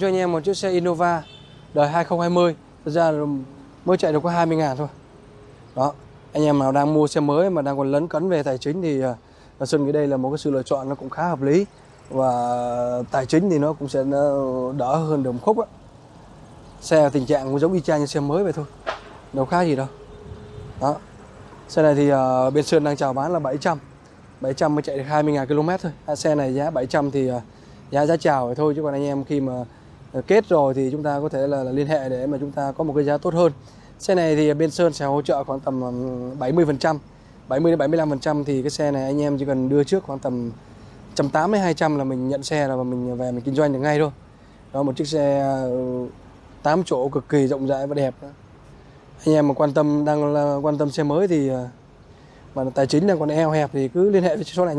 cho anh em một chiếc xe Innova đời 2020 thật ra mới chạy được có 20 ngàn thôi. Đó Anh em nào đang mua xe mới mà đang còn lấn cấn về tài chính thì à, uh, Xuân nghĩ đây là một cái sự lựa chọn nó cũng khá hợp lý. Và tài chính thì nó cũng sẽ ờ, đỡ hơn đồng khúc á. Xe tình trạng cũng giống y chang như xe mới vậy thôi Đâu khác gì đâu. Đó Xe này thì uh, bên Sơn đang chào bán là 700 700 mới chạy được 20.000 km thôi. À, Xe này giá 700 thì uh, giá giá chào vậy thôi chứ còn anh em khi mà Ờ, kết rồi thì chúng ta có thể là, là liên hệ để mà chúng ta có một cái giá tốt hơn. Xe này thì bên Sơn sẽ hỗ trợ khoảng tầm 70 phần trăm 70 đến 75 phần trăm thì cái xe này anh em chỉ cần đưa trước khoảng tầm 180 200 là mình nhận xe là và mình về mình kinh doanh được ngay thôi. Đó một chiếc xe ờ, 8 chỗ cực kỳ rộng rãi và đẹp anh em mà quan tâm đang là quan tâm xe mới thì ờ, mà tài chính đang còn eo hẹp thì cứ liên hệ với số này nhé.